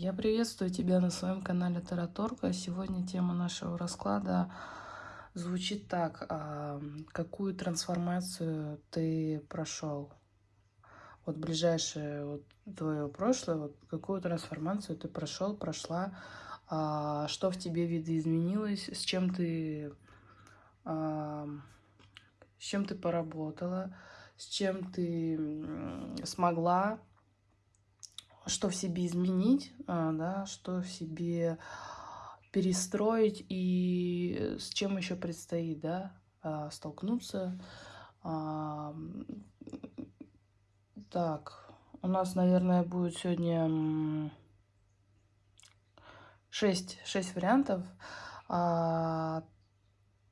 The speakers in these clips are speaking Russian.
Я приветствую тебя на своем канале Тараторка. Сегодня тема нашего расклада звучит так. А, какую трансформацию ты прошел? Вот ближайшее вот, твое прошлое, вот, какую трансформацию ты прошел, прошла, а, что в тебе видоизменилось, с чем ты, а, с чем ты поработала, с чем ты смогла что в себе изменить, а, да, что в себе перестроить и с чем еще предстоит, да, а, столкнуться. А, так, у нас, наверное, будет сегодня 6, 6 вариантов.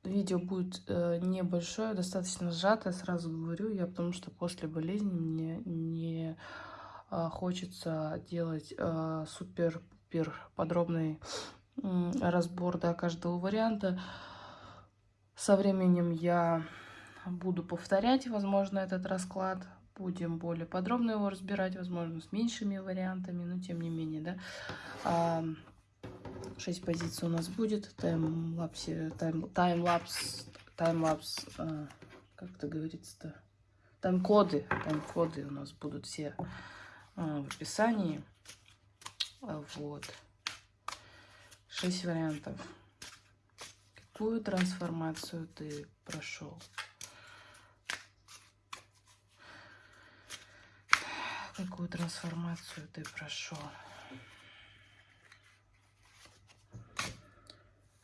Видео будет э, небольшое, достаточно сжатое, сразу говорю я, потому что после болезни мне не хочется делать а, супер-пупер подробный разбор да, каждого варианта. Со временем я буду повторять, возможно, этот расклад. Будем более подробно его разбирать, возможно, с меньшими вариантами, но тем не менее, да. А, 6 позиций у нас будет. Таймлапс, таймлапс, а, как это говорится-то? Тайм-коды, тайм-коды у нас будут все а, в описании. А, вот. Шесть вариантов. Какую трансформацию ты прошел? Какую трансформацию ты прошел?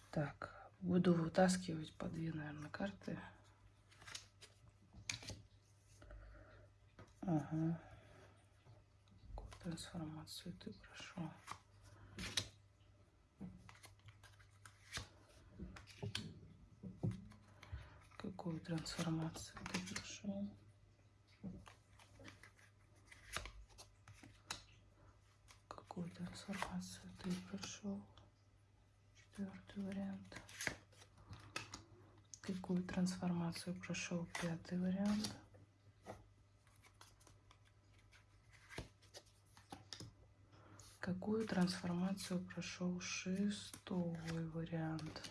Так, буду вытаскивать по две, наверное, карты. Ага трансформацию ты прошел. Какую трансформацию ты прошел? Какую трансформацию ты прошел? Четвертый вариант. Какую трансформацию прошел пятый вариант? Какую трансформацию прошел шестой вариант?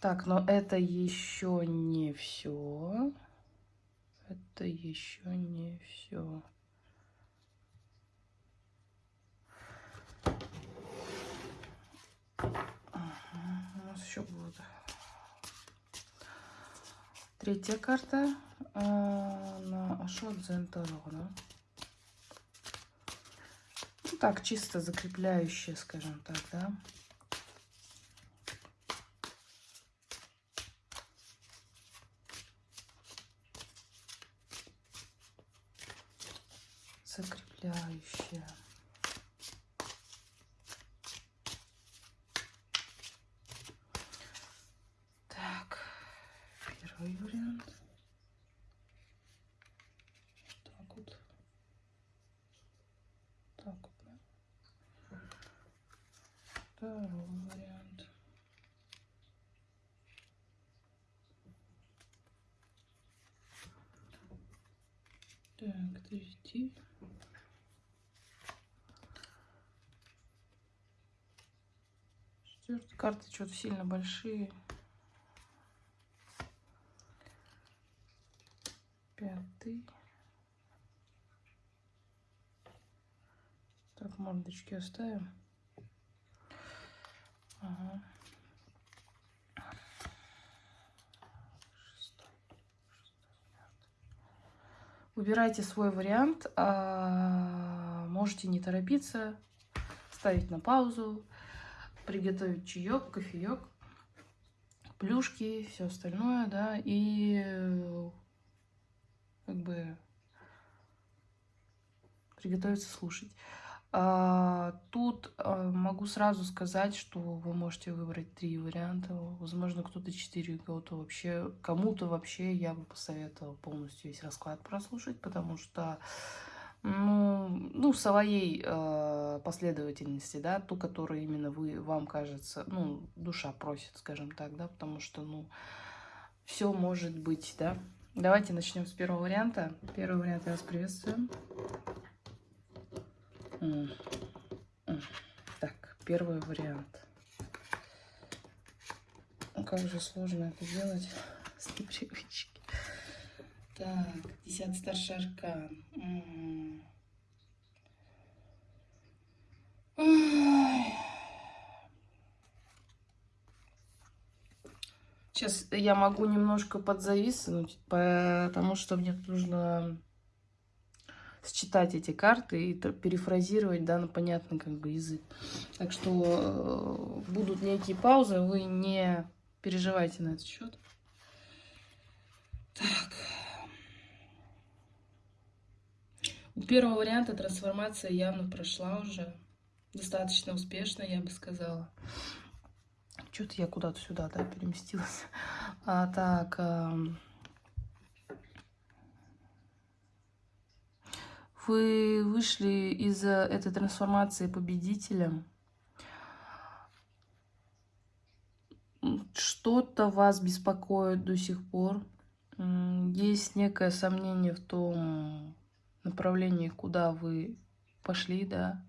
Так, но это еще не все. Это еще не все. Ага, у нас еще будет третья карта на Ашот Зентарона. Ну, так, чисто закрепляющие, скажем так, да. Закрепляющие. Так, первый вариант. Второй вариант. Так, третий. Четвертые карты что-то сильно большие. Пятый. Так, мордочки оставим. Ага. Выбирайте свой вариант. А, можете не торопиться, ставить на паузу, приготовить чаек, кофеек, плюшки, все остальное, да, и как бы приготовиться слушать. А, тут а, могу сразу сказать, что вы можете выбрать три варианта. Возможно, кто-то четыре, кого-то вообще... Кому-то вообще я бы посоветовала полностью весь расклад прослушать, потому что ну, ну своей э, последовательности, да, ту, которую именно вы, вам кажется, ну, душа просит, скажем так, да, потому что, ну, все может быть, да, Давайте начнем с первого варианта. Первый вариант я вас приветствую. Так, первый вариант. Как же сложно это делать с непривычки. Так, десятый старший аркан. Сейчас я могу немножко подзависнуть, потому что мне нужно считать эти карты и перефразировать, да, на понятный как бы язык. Так что э, будут некие паузы, вы не переживайте на этот счет. Так. У первого варианта трансформация явно прошла уже. Достаточно успешно, я бы сказала. Что-то я куда-то сюда, да, переместилась. А, так. А... Вы вышли из этой трансформации победителем. Что-то вас беспокоит до сих пор. Есть некое сомнение в том направлении, куда вы пошли, да,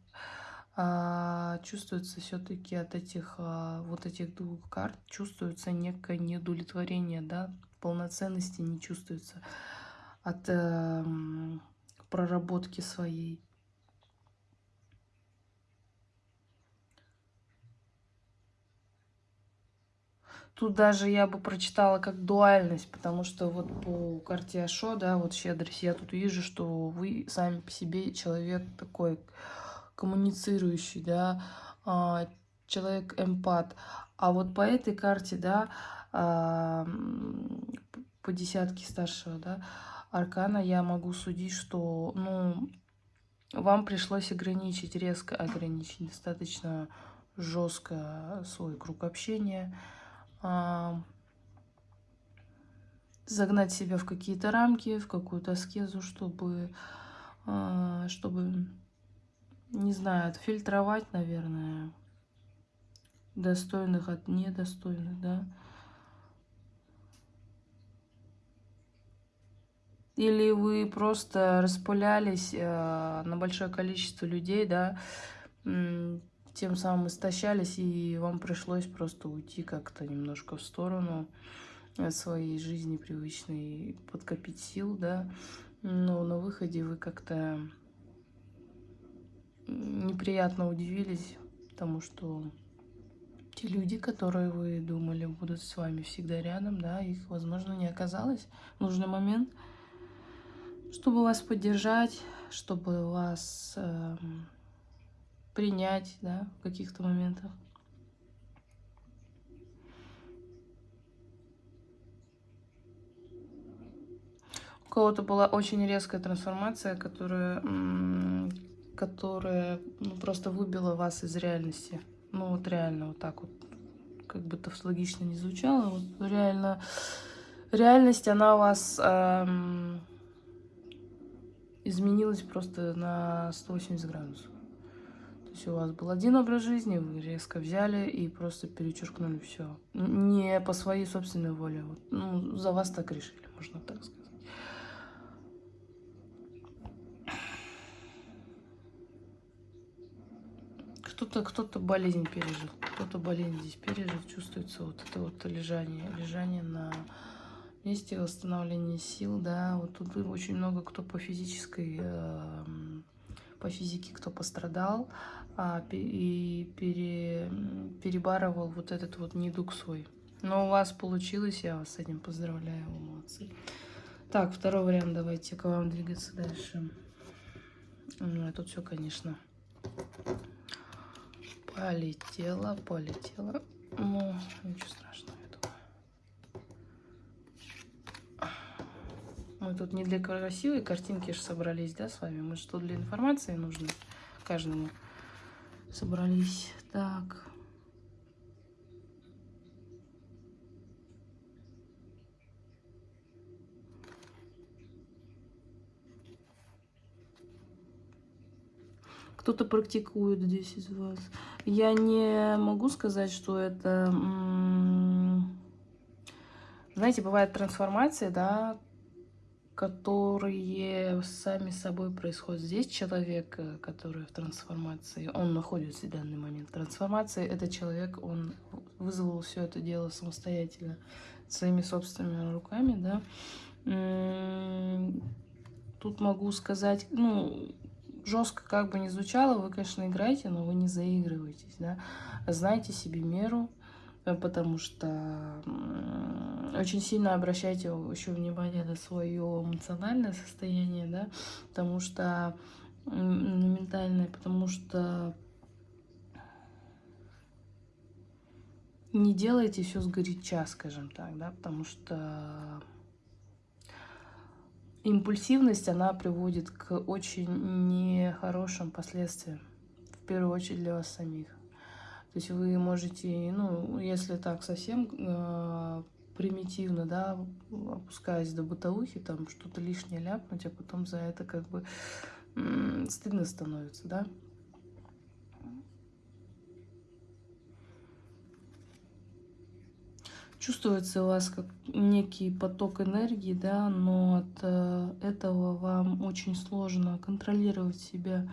а, чувствуется все-таки от этих а, вот этих двух карт чувствуется некое неудовлетворение, да, полноценности не чувствуется от э, проработки своей. Тут даже я бы прочитала как дуальность, потому что вот по карте Ашо, да, вот щедрость, я тут вижу, что вы сами по себе человек такой коммуницирующий, да, а, человек эмпат. А вот по этой карте, да, а, по десятке старшего, да, аркана я могу судить, что, ну, вам пришлось ограничить, резко ограничить, достаточно жестко свой круг общения, загнать себя в какие-то рамки, в какую-то аскезу, чтобы, чтобы не знаю, отфильтровать, наверное, достойных от недостойных, да. Или вы просто распылялись э, на большое количество людей, да, тем самым истощались, и вам пришлось просто уйти как-то немножко в сторону своей жизни привычной, подкопить сил, да, но на выходе вы как-то неприятно удивились, потому что те люди, которые вы думали будут с вами всегда рядом, да, их, возможно, не оказалось в нужный момент, чтобы вас поддержать, чтобы вас э, принять, да, в каких-то моментах. У кого-то была очень резкая трансформация, которая которая ну, просто выбила вас из реальности. Ну вот реально вот так вот, как бы тавтологично не звучало, вот реально, реальность, она вас эм, изменилась просто на 180 градусов. То есть у вас был один образ жизни, вы резко взяли и просто перечеркнули все. Не по своей собственной воле. Вот, ну, за вас так решили, можно так сказать. кто-то кто-то болезнь пережил, кто-то болезнь здесь пережил, чувствуется вот это вот лежание, лежание на месте восстановления сил, да, вот тут очень много кто по физической, э, по физике кто пострадал а, и пере, перебарывал вот этот вот недуг свой. Но у вас получилось, я вас с этим поздравляю, молодцы. Так, второй вариант, давайте к вам двигаться дальше. Ну, тут все, конечно, Полетела, полетела. Ну, ничего страшного, я думаю. Мы тут не для красивой картинки же собрались, да, с вами? Мы что для информации нужны каждому собрались. Так. кто-то практикует здесь из вас. Я не могу сказать, что это... Знаете, бывает трансформация, да, которые сами собой происходят. Здесь человек, э, который в трансформации, он находится в данный момент. Трансформация – это человек, он вызвал все это дело самостоятельно, своими собственными руками, да. Тут могу сказать, ну, жестко как бы не звучало, вы, конечно, играете, но вы не заигрываетесь, да. Знайте себе меру, потому что очень сильно обращайте еще внимание на свое эмоциональное состояние, да, потому что ментальное, потому что не делайте все сгоряча, скажем так, да, потому что импульсивность, она приводит к очень нехорошим последствиям, в первую очередь для вас самих. То есть вы можете, ну, если так совсем э, примитивно, да, опускаясь до бытовухи, там что-то лишнее ляпнуть, а потом за это как бы стыдно становится, да. Чувствуется у вас как некий поток энергии, да, но от э, этого вам очень сложно контролировать себя.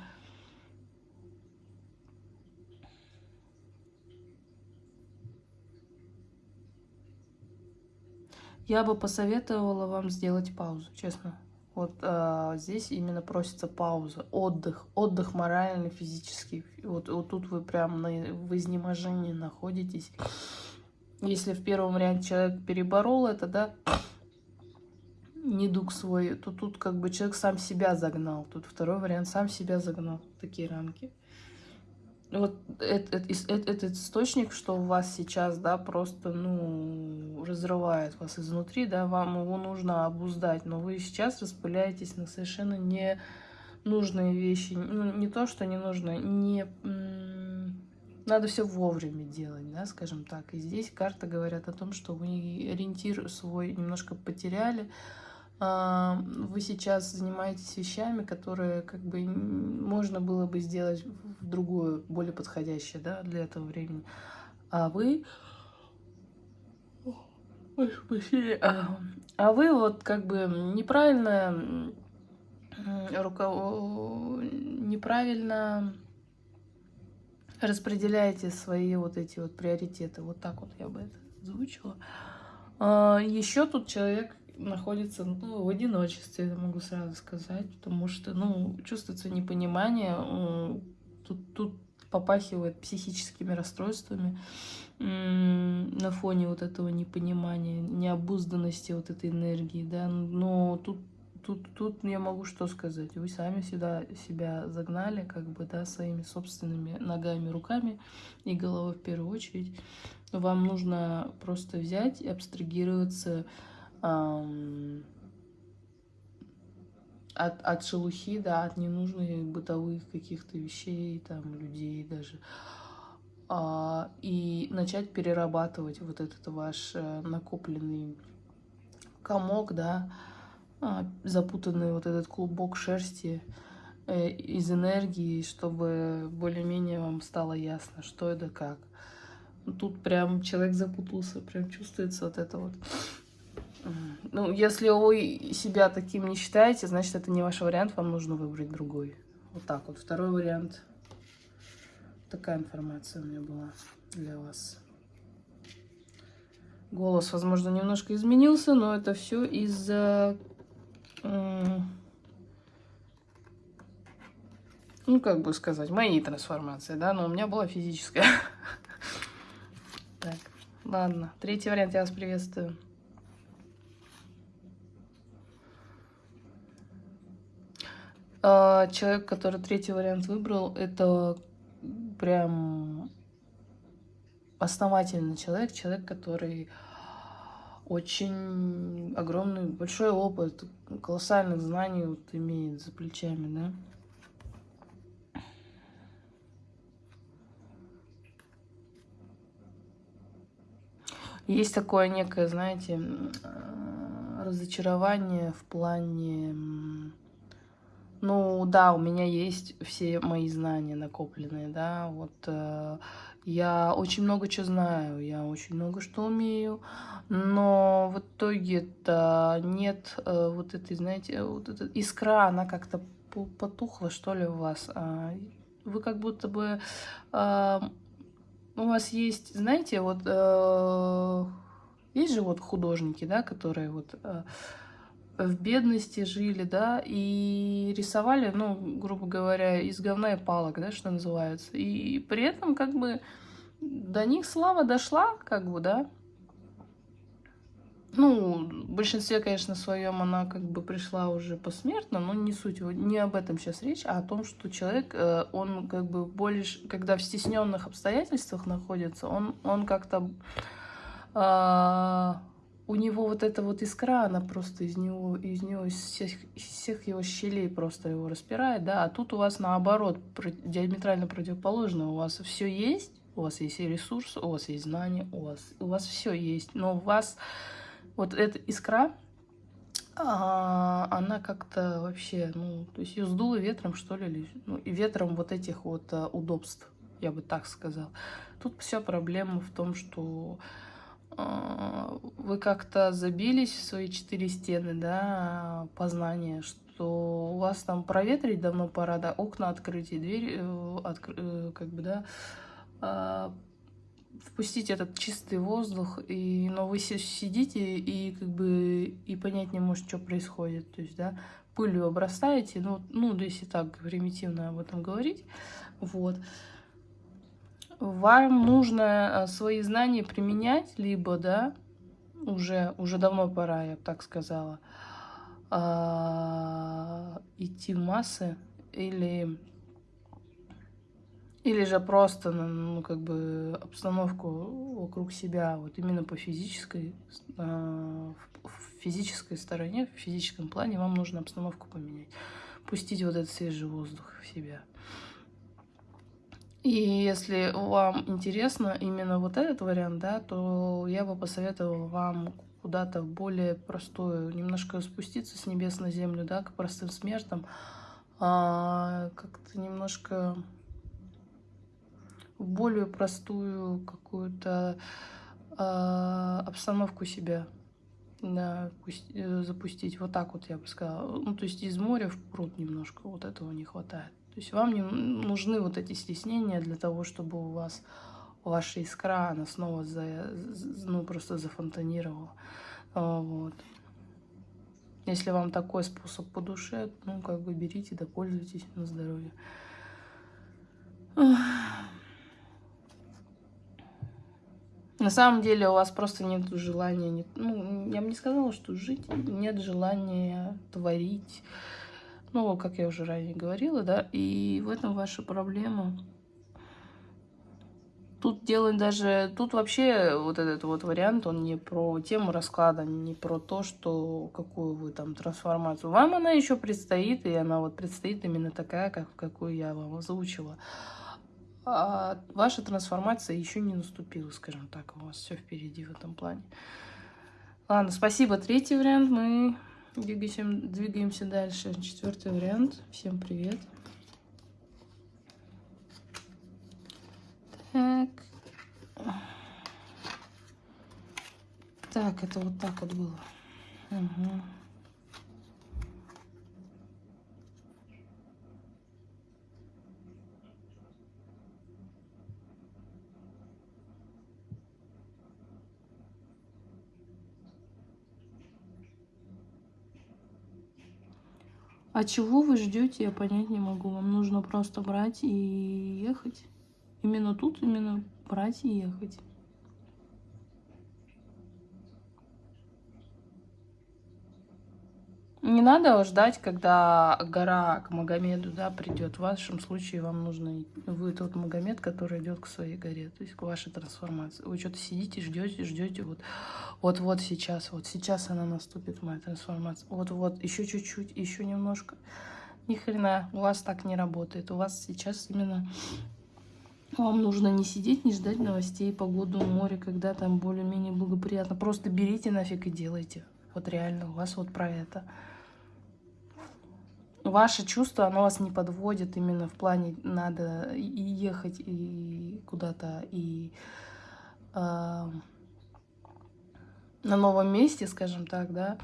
Я бы посоветовала вам сделать паузу, честно. Вот а, здесь именно просится пауза, отдых, отдых моральный, физический. Вот, вот тут вы прям на, в изнеможении находитесь. Если в первом варианте человек переборол это, да, недуг свой, то тут как бы человек сам себя загнал. Тут второй вариант сам себя загнал такие рамки вот этот, этот, этот источник, что у вас сейчас, да, просто, ну, разрывает вас изнутри, да, вам его нужно обуздать, но вы сейчас распыляетесь на совершенно не нужные вещи, ну, не то, что не нужно, не... Надо все вовремя делать, да, скажем так. И здесь карты говорят о том, что вы ориентир свой немножко потеряли, вы сейчас занимаетесь вещами, которые как бы можно было бы сделать в другую, более подходящее, да, для этого времени. А вы... А, а вы вот как бы неправильно руков... неправильно распределяете свои вот эти вот приоритеты. Вот так вот я бы это озвучила. А, Еще тут человек находится ну, в одиночестве, я могу сразу сказать, потому что, ну, чувствуется непонимание, тут, тут попахивает психическими расстройствами на фоне вот этого непонимания, необузданности вот этой энергии, да, но тут тут, тут я могу что сказать. Вы сами сюда себя загнали, как бы, да, своими собственными ногами, руками и головой в первую очередь. Вам нужно просто взять и абстрагироваться от, от шелухи, да, от ненужных бытовых каких-то вещей, там, людей даже. А, и начать перерабатывать вот этот ваш э, накопленный комок, да, а, запутанный вот этот клубок шерсти э, из энергии, чтобы более-менее вам стало ясно, что это как. Тут прям человек запутался, прям чувствуется вот это вот. Ну, если вы себя таким не считаете, значит, это не ваш вариант, вам нужно выбрать другой. Вот так вот. Второй вариант. Такая информация у меня была для вас. Голос, возможно, немножко изменился, но это все из-за... Ну, как бы сказать, моей трансформации, да, но у меня была физическая. Так, ладно. Третий вариант, я вас приветствую. А, человек, который третий вариант выбрал, это прям основательный человек, человек, который очень огромный, большой опыт, колоссальных знаний вот имеет за плечами, да. Есть такое некое, знаете, разочарование в плане Ну, да, у меня есть все мои знания накопленные, да, вот э, я очень много чего знаю, я очень много что умею, но в итоге-то нет э, вот этой, знаете, вот эта искра, она как-то потухла, что ли, у вас. А, вы как будто бы... Э, у вас есть, знаете, вот... Э, есть же вот художники, да, которые вот... Э, в бедности жили, да, и рисовали, ну, грубо говоря, из говна и палок, да, что называется. И при этом, как бы, до них слава дошла, как бы, да. Ну, в большинстве, конечно, своем она как бы пришла уже посмертно, но не суть, не об этом сейчас речь, а о том, что человек, э, он как бы больше, когда в стесненных обстоятельствах находится, он, он как-то э, у него вот эта вот искра, она просто из него, из него, из всех, из всех его щелей просто его распирает, да, а тут у вас наоборот, диаметрально противоположно, у вас все есть, у вас есть и ресурс, у вас есть знания, у вас, у вас все есть, но у вас вот эта искра, а, она как-то вообще, ну, то есть ее сдуло ветром, что ли, ну, и ветром вот этих вот а, удобств, я бы так сказал. Тут вся проблема в том, что вы как-то забились в свои четыре стены, да, познания, что у вас там проветрить давно пора, да, окна открыть и дверь, э, откры, э, как бы, да, а, впустить этот чистый воздух, и, но вы сидите и как бы и понять не можете, что происходит, то есть, да, пылью обрастаете, ну, ну, если так примитивно об этом говорить, вот, вам нужно э, свои знания применять, либо, да, уже, уже давно пора, я бы так сказала, а, идти в массы, или, или же просто, ну, как бы, обстановку вокруг себя, вот именно по физической, а, в физической стороне, в физическом плане вам нужно обстановку поменять, пустить вот этот свежий воздух в себя. И если вам интересно именно вот этот вариант, да, то я бы посоветовала вам куда-то более простую, немножко спуститься с небес на землю, да, к простым смертам, а, как-то немножко в более простую какую-то а, обстановку себя да, э, запустить. Вот так вот я бы сказала. Ну, то есть из моря в пруд немножко вот этого не хватает. То есть вам не нужны вот эти стеснения для того, чтобы у вас ваша искра, она снова за, ну, просто зафонтанировала. А, вот. Если вам такой способ по душе, ну, как бы берите, да пользуйтесь на здоровье. На самом деле у вас просто нет желания, нет, ну, я бы не сказала, что жить, нет желания творить, ну, как я уже ранее говорила, да, и в этом ваша проблема. Тут дело даже, тут вообще вот этот вот вариант, он не про тему расклада, не про то, что какую вы там трансформацию. Вам она еще предстоит, и она вот предстоит именно такая, как какую я вам озвучила. А ваша трансформация еще не наступила, скажем так, у вас все впереди в этом плане. Ладно, спасибо. Третий вариант мы Двигаемся, двигаемся дальше. Четвертый вариант. Всем привет. Так. Так, это вот так вот было. Угу. А чего вы ждете, я понять не могу. Вам нужно просто брать и ехать. Именно тут, именно брать и ехать. Не надо ждать, когда гора к Магомеду да, придет. В вашем случае вам нужно... Вы тот Магомед, который идет к своей горе, то есть к вашей трансформации. Вы что-то сидите, ждете, ждете. Вот, вот, вот сейчас, вот сейчас она наступит, моя трансформация. Вот, вот, еще чуть-чуть, еще немножко. Ни хрена, у вас так не работает. У вас сейчас именно... Вам нужно не сидеть, не ждать новостей, погоду, море, когда там более-менее благоприятно. Просто берите нафиг и делайте. Вот реально, у вас вот про это ваше чувство, оно вас не подводит именно в плане надо и ехать и куда-то, и э, на новом месте, скажем так, да,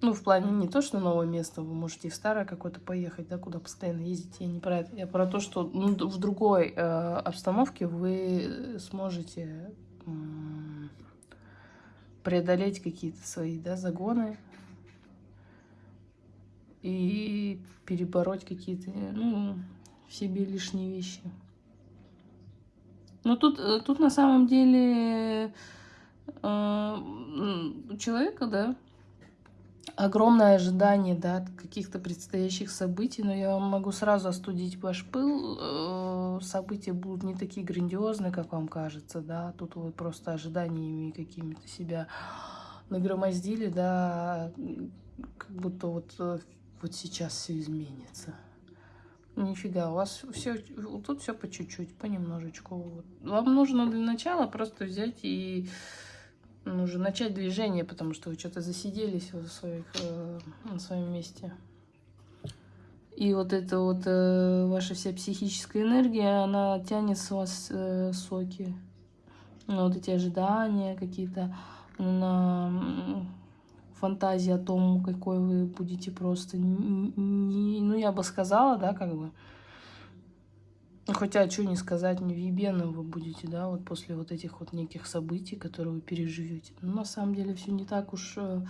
ну, в плане не то, что новое место, вы можете в старое какое-то поехать, да, куда постоянно ездите. Я не про это. Я про то, что ну, в другой э, обстановке вы сможете э, преодолеть какие-то свои, да, загоны и перебороть какие-то, ну, в себе лишние вещи. Но тут, э, тут на самом деле э, человека, да, огромное ожидание, да, каких-то предстоящих событий, но я вам могу сразу остудить ваш пыл. Э, события будут не такие грандиозные, как вам кажется, да, тут вы просто ожиданиями какими-то себя нагромоздили, да, как будто вот, э, вот сейчас все изменится. Нифига, у вас все, тут все по чуть-чуть, понемножечку. Вам нужно для начала просто взять и нужно начать движение, потому что вы что-то засиделись в своих, э, на своем месте. И вот эта вот э, ваша вся психическая энергия, она тянет с вас э, соки. Ну, вот эти ожидания какие-то, на фантазии о том, какой вы будете просто... Не, ну, я бы сказала, да, как бы ну, хотя, что не сказать, не невъебенным вы будете, да, вот после вот этих вот неких событий, которые вы переживете. Но на самом деле все не так уж э,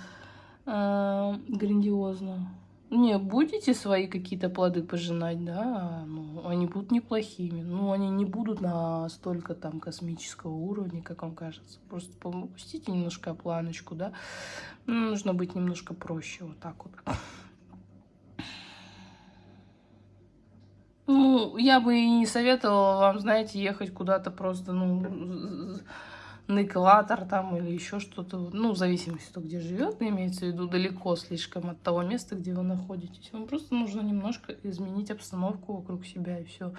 э, грандиозно. Не, будете свои какие-то плоды пожинать, да, ну, они будут неплохими. Ну, они не будут на столько там космического уровня, как вам кажется. Просто попустите немножко планочку, да. Ну, нужно быть немножко проще, вот так вот. Ну, я бы и не советовала вам, знаете, ехать куда-то просто, ну, на экватор там или еще что-то. Ну, в зависимости от того, где живет, имеется в виду далеко слишком от того места, где вы находитесь. Вам просто нужно немножко изменить обстановку вокруг себя и все.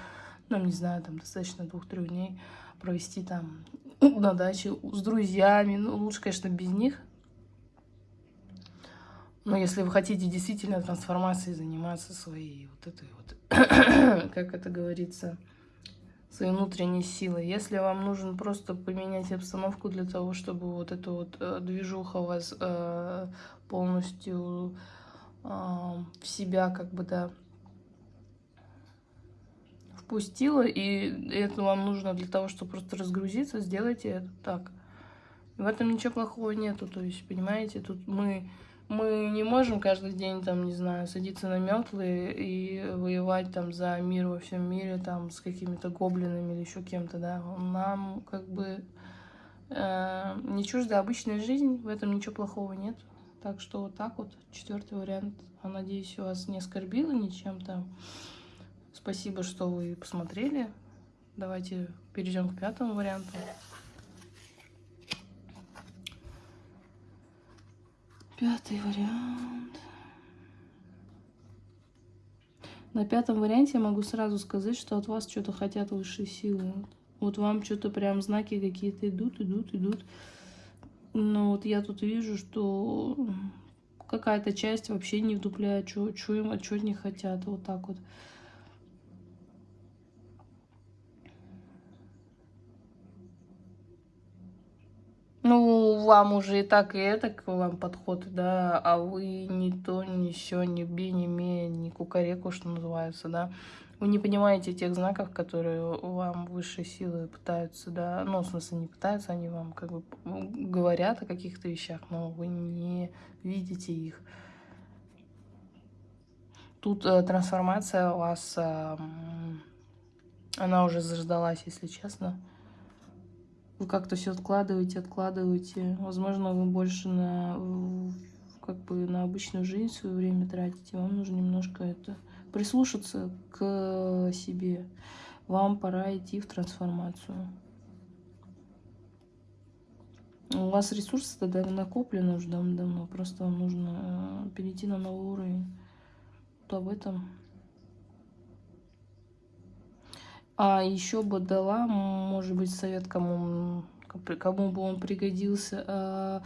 Ну, не знаю, там достаточно двух-трех дней провести там на даче с друзьями. Ну, лучше, конечно, без них. Но если вы хотите действительно трансформацией заниматься своей вот этой вот, как это говорится, своей внутренней силой. Если вам нужно просто поменять обстановку для того, чтобы вот эта вот э, движуха вас э, полностью э, в себя как бы, да, впустила, и это вам нужно для того, чтобы просто разгрузиться, сделайте это так. В этом ничего плохого нету, то есть, понимаете, тут мы мы не можем каждый день, там, не знаю, садиться на метлы и воевать там за мир во всем мире, там, с какими-то гоблинами или еще кем-то, да. Нам, как бы, э, не чужда обычная жизнь, в этом ничего плохого нет. Так что вот так вот, четвертый вариант. Я надеюсь, вас не оскорбило ничем там. Спасибо, что вы посмотрели. Давайте перейдем к пятому варианту. Пятый вариант. На пятом варианте я могу сразу сказать, что от вас что-то хотят высшие силы. Вот вам что-то прям знаки какие-то идут, идут, идут. Но вот я тут вижу, что какая-то часть вообще не вдупляет, что им, а что не хотят. Вот так вот. Ну, вам уже и так, и это к вам подход, да, а вы ни то, ни все, ни би, ни ме, ни кукареку, что называется, да. Вы не понимаете тех знаков, которые вам высшие силы пытаются, да, ну, в смысле, не пытаются, они вам как бы говорят о каких-то вещах, но вы не видите их. Тут э, трансформация у вас, э, она уже заждалась, если честно вы как-то все откладываете, откладываете. Возможно, вы больше на как бы на обычную жизнь свое время тратите. Вам нужно немножко это прислушаться к себе. Вам пора идти в трансформацию. У вас ресурсы тогда накоплены уже давно-давно. Просто вам нужно э, перейти на новый уровень. Вот об этом. А еще бы дала, может быть, совет, кому, кому бы он пригодился. А,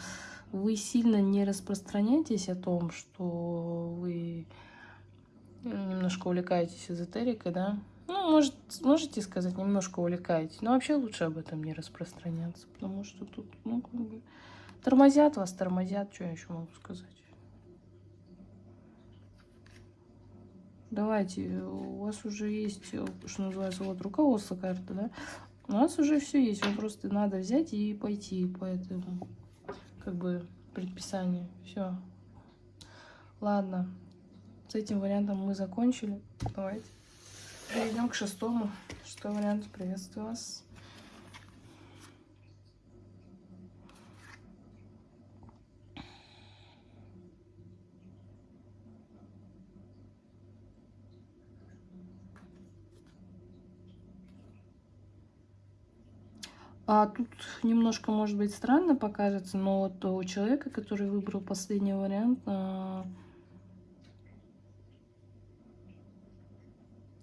вы сильно не распространяйтесь о том, что вы немножко увлекаетесь эзотерикой, да? Ну, может, можете сказать, немножко увлекаетесь. Но вообще лучше об этом не распространяться, потому что тут, ну, как бы, тормозят вас, тормозят, что я еще могу сказать. Давайте, у вас уже есть, что называется, вот руководство карты, да? У нас уже все есть, вам просто надо взять и пойти по этому, как бы, предписанию. Все. Ладно, с этим вариантом мы закончили. Давайте. Перейдем к шестому. Шестой вариант. Приветствую вас. А тут немножко, может быть, странно покажется, но вот у человека, который выбрал последний вариант, а,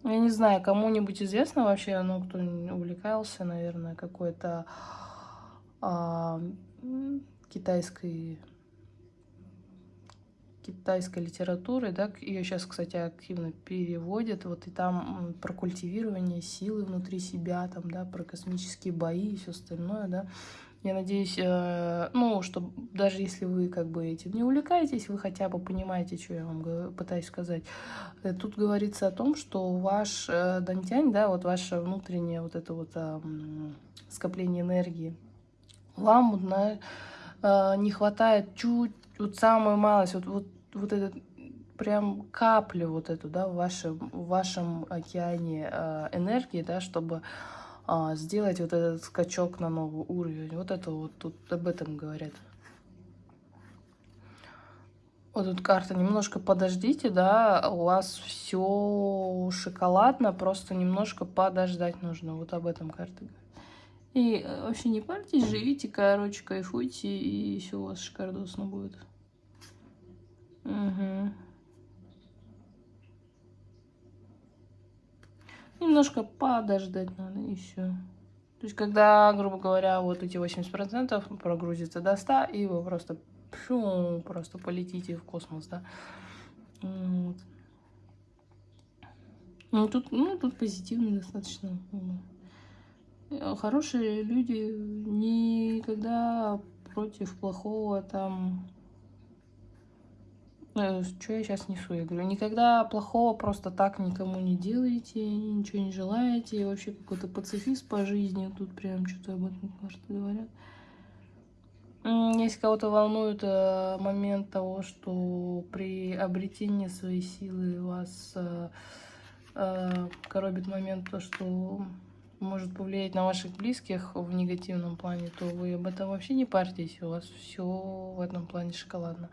Я не знаю, кому-нибудь известно вообще, ну, кто увлекался, наверное, какой-то а, китайской китайской литературой, да, ее сейчас, кстати, активно переводят, вот и там про культивирование силы внутри себя, там, да, про космические бои и все остальное, да, я надеюсь, э, ну, что даже если вы как бы этим не увлекаетесь, вы хотя бы понимаете, что я вам пытаюсь сказать. Э, тут говорится о том, что ваш э, дантянь, да, вот ваше внутреннее вот это вот э, скопление энергии, вам на, э, не хватает чуть, вот самую малость, вот, вот, вот этот прям каплю вот эту, да, в вашем, в вашем океане э, энергии, да, чтобы а, сделать вот этот скачок на новый уровень. Вот это вот тут об этом говорят. Вот тут карта. Немножко подождите, да, у вас все шоколадно, просто немножко подождать нужно. Вот об этом карта говорит. И э, вообще не парьтесь, живите, короче, кайфуйте, и все у вас шикардосно будет. Угу. Немножко подождать надо, и все. То есть, когда, грубо говоря, вот эти 80% прогрузится до 100, и вы просто, пшу, просто полетите в космос, да. Вот. Ну, тут, ну, тут позитивно достаточно. Хорошие люди никогда против плохого там Э, что я сейчас несу? Я говорю, никогда плохого просто так никому не делаете, ничего не желаете, и вообще какой-то пацифист по жизни, тут прям что-то об этом карты говорят. Если кого-то волнует э, момент того, что при обретении своей силы вас э, э, коробит момент то, что может повлиять на ваших близких в негативном плане, то вы об этом вообще не парьтесь, у вас все в этом плане шоколадно.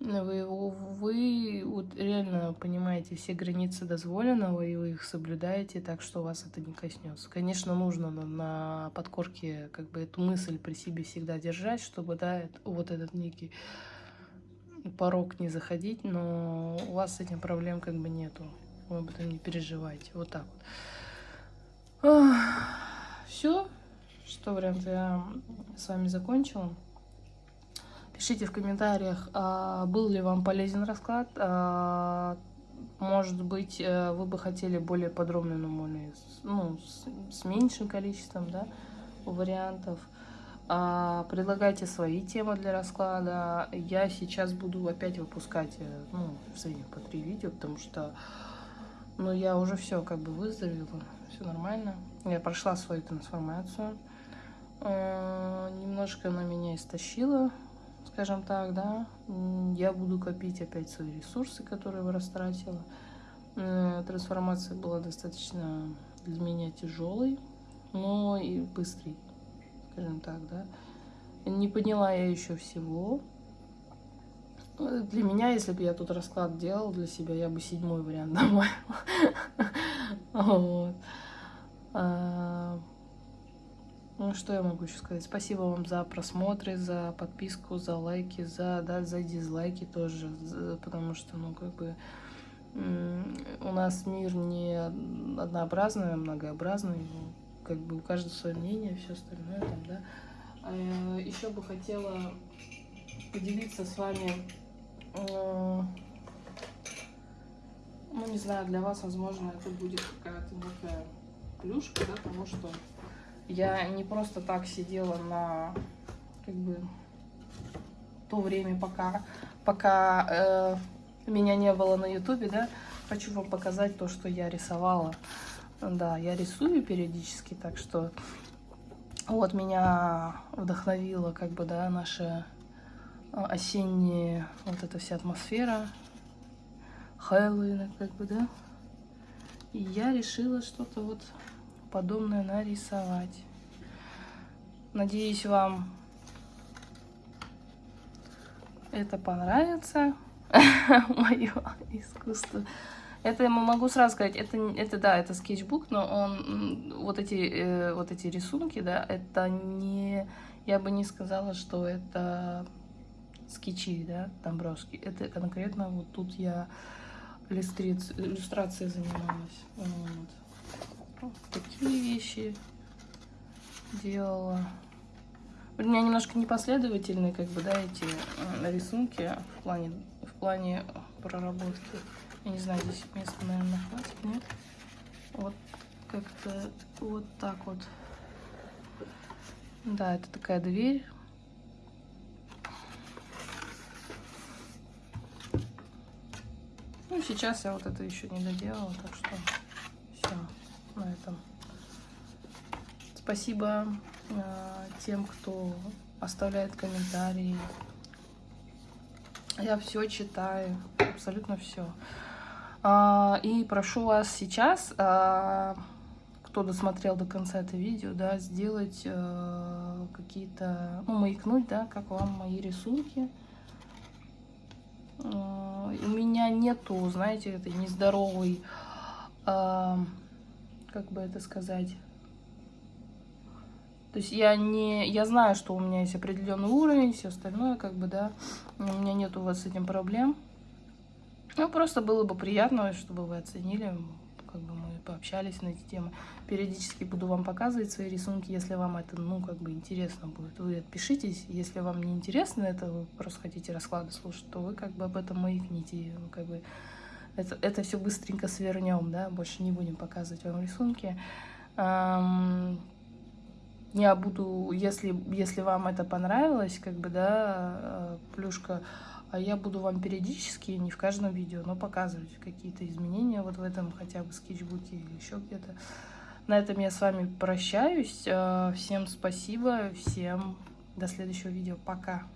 Вы, вы вот реально понимаете все границы дозволенного, и вы их соблюдаете так, что вас это не коснется. Конечно, нужно на, на подкорке как бы эту мысль при себе всегда держать, чтобы, да, вот этот некий порог не заходить, но у вас с этим проблем как бы нету. Вы об этом не переживайте. Вот так вот. Все, что вариант я с вами закончила. Пишите в комментариях, а, был ли вам полезен расклад. А, может быть, э, вы бы хотели более подробный, ну, ну с, с меньшим количеством да, вариантов. А, предлагайте свои темы для расклада. Я сейчас буду опять выпускать э, ну, в среднем по три видео, потому что ну, я уже все как бы выздоровела, все нормально. Я прошла свою трансформацию. Немножко она меня истощила, скажем так, да, я буду копить опять свои ресурсы, которые я растратила. Э, трансформация была достаточно для меня тяжелой, но и быстрой, скажем так, да. Не поняла я еще всего. Э, для меня, если бы я тут расклад делал для себя, я бы седьмой вариант добавила. А, ну, что я могу еще сказать? Спасибо вам за просмотры, за подписку, за лайки, за, да, за дизлайки тоже, потому что, ну, как бы, у нас мир не однообразный, а многообразный, ну, как бы у каждого свое мнение, все остальное там, да. А еще бы хотела поделиться с вами э, Ну, не знаю, для вас, возможно, это будет какая-то некая плюшка, да, потому что я не просто так сидела на, как бы, то время, пока, пока э, меня не было на ютубе, да, хочу вам показать то, что я рисовала. Да, я рисую периодически, так что вот меня вдохновила, как бы, да, наша осенняя вот эта вся атмосфера Хэллоуина, как бы, да. И я решила что-то вот подобное нарисовать. Надеюсь, вам это понравится, мое искусство. Это я могу сразу сказать, это, это да, это скетчбук, но он, вот эти, э, вот эти рисунки, да, это не, я бы не сказала, что это скетчи, да, Домбровский. Это конкретно вот тут я иллюстрацией занималась. Вот. вот такие вещи делала. У меня немножко непоследовательные, как бы, да, эти э, рисунки в плане, в плане проработки. Я не знаю, здесь места, наверное, хватит, нет? Вот как-то вот так вот. Да, это такая дверь. Ну, сейчас я вот это еще не доделала, так что все на этом. Спасибо э, тем, кто оставляет комментарии. Я все читаю, абсолютно все. А, и прошу вас сейчас, а, кто досмотрел до конца это видео, да, сделать а, какие-то, ну, маякнуть, да, как вам мои рисунки. У меня нету, знаете, этой нездоровой, как бы это сказать, то есть я не, я знаю, что у меня есть определенный уровень, все остальное, как бы, да, у меня нет у вас с этим проблем. Ну, просто было бы приятно, чтобы вы оценили, как бы мы пообщались на эти темы. Периодически буду вам показывать свои рисунки, если вам это, ну, как бы интересно будет. Вы отпишитесь, если вам не интересно это, вы просто хотите расклады слушать, то вы как бы об этом маякните, как бы это, это все быстренько свернем, да, больше не будем показывать вам рисунки. Я буду, если, если вам это понравилось, как бы, да, э, плюшка, а я буду вам периодически, не в каждом видео, но показывать какие-то изменения вот в этом хотя бы скетчбуке или еще где-то. На этом я с вами прощаюсь. Э, всем спасибо, всем до следующего видео. Пока!